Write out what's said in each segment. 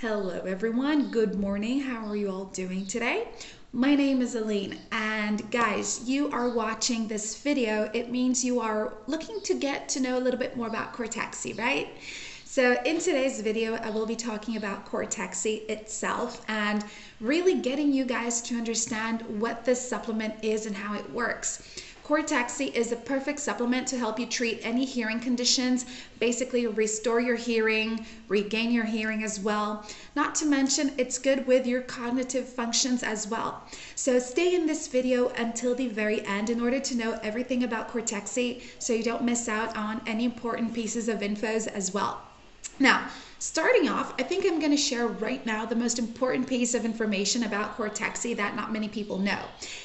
Hello, everyone. Good morning. How are you all doing today? My name is Aline, and guys, you are watching this video. It means you are looking to get to know a little bit more about Cortexi, right? So in today's video, I will be talking about Cortexi itself and really getting you guys to understand what this supplement is and how it works. Cortexi is a perfect supplement to help you treat any hearing conditions, basically restore your hearing, regain your hearing as well. Not to mention, it's good with your cognitive functions as well. So stay in this video until the very end in order to know everything about Cortexi so you don't miss out on any important pieces of infos as well. Now, starting off, I think I'm going to share right now the most important piece of information about Cortexi that not many people know.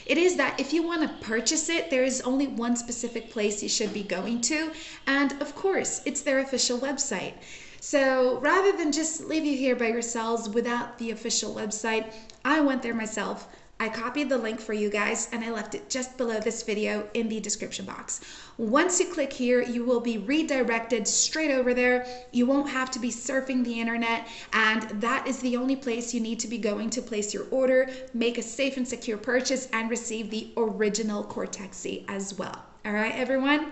It is that if you want to purchase it, there is only one specific place you should be going to, and of course, it's their official website. So rather than just leave you here by yourselves without the official website, I went there myself. I copied the link for you guys and I left it just below this video in the description box. Once you click here, you will be redirected straight over there. You won't have to be surfing the internet and that is the only place you need to be going to place your order, make a safe and secure purchase and receive the original Cortexi as well. All right, everyone?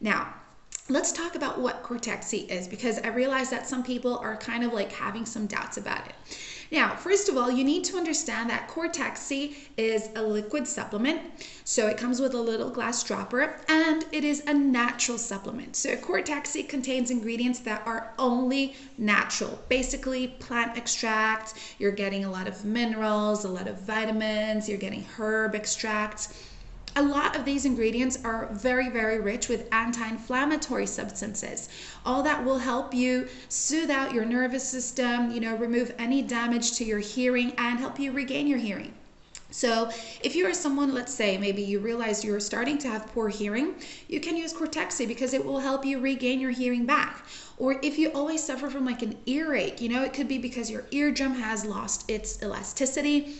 Now, let's talk about what Cortexi is because I realize that some people are kind of like having some doubts about it. Now, first of all, you need to understand that Cortexi is a liquid supplement. So it comes with a little glass dropper and it is a natural supplement. So Cortexi contains ingredients that are only natural, basically plant extracts. You're getting a lot of minerals, a lot of vitamins, you're getting herb extracts a lot of these ingredients are very, very rich with anti-inflammatory substances. All that will help you soothe out your nervous system, you know, remove any damage to your hearing and help you regain your hearing. So if you are someone, let's say, maybe you realize you're starting to have poor hearing, you can use Cortexi because it will help you regain your hearing back. Or if you always suffer from like an earache, you know, it could be because your eardrum has lost its elasticity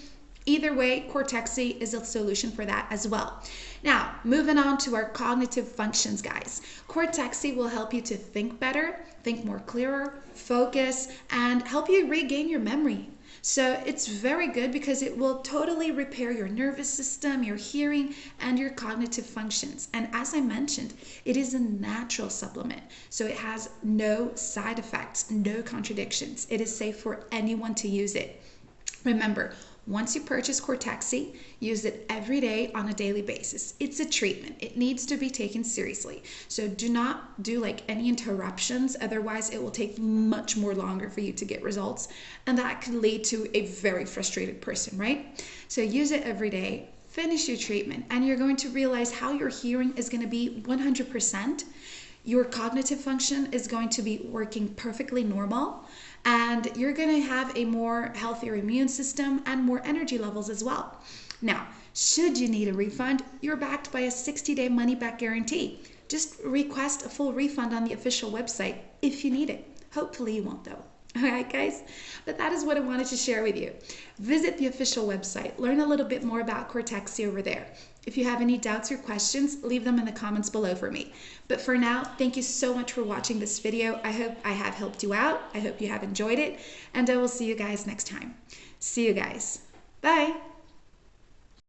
Either way, Cortexi is a solution for that as well. Now, moving on to our cognitive functions, guys. Cortexi will help you to think better, think more clearer, focus, and help you regain your memory. So it's very good because it will totally repair your nervous system, your hearing, and your cognitive functions. And as I mentioned, it is a natural supplement. So it has no side effects, no contradictions. It is safe for anyone to use it. Remember, once you purchase Cortexi, use it every day on a daily basis. It's a treatment. It needs to be taken seriously. So do not do like any interruptions. Otherwise, it will take much more longer for you to get results. And that could lead to a very frustrated person, right? So use it every day. Finish your treatment and you're going to realize how your hearing is going to be 100% your cognitive function is going to be working perfectly normal and you're going to have a more healthier immune system and more energy levels as well. Now, should you need a refund, you're backed by a 60 day money back guarantee. Just request a full refund on the official website if you need it. Hopefully, you won't though. All right, guys? But that is what I wanted to share with you. Visit the official website, learn a little bit more about Cortexi over there. If you have any doubts or questions, leave them in the comments below for me. But for now, thank you so much for watching this video. I hope I have helped you out. I hope you have enjoyed it, and I will see you guys next time. See you guys. Bye.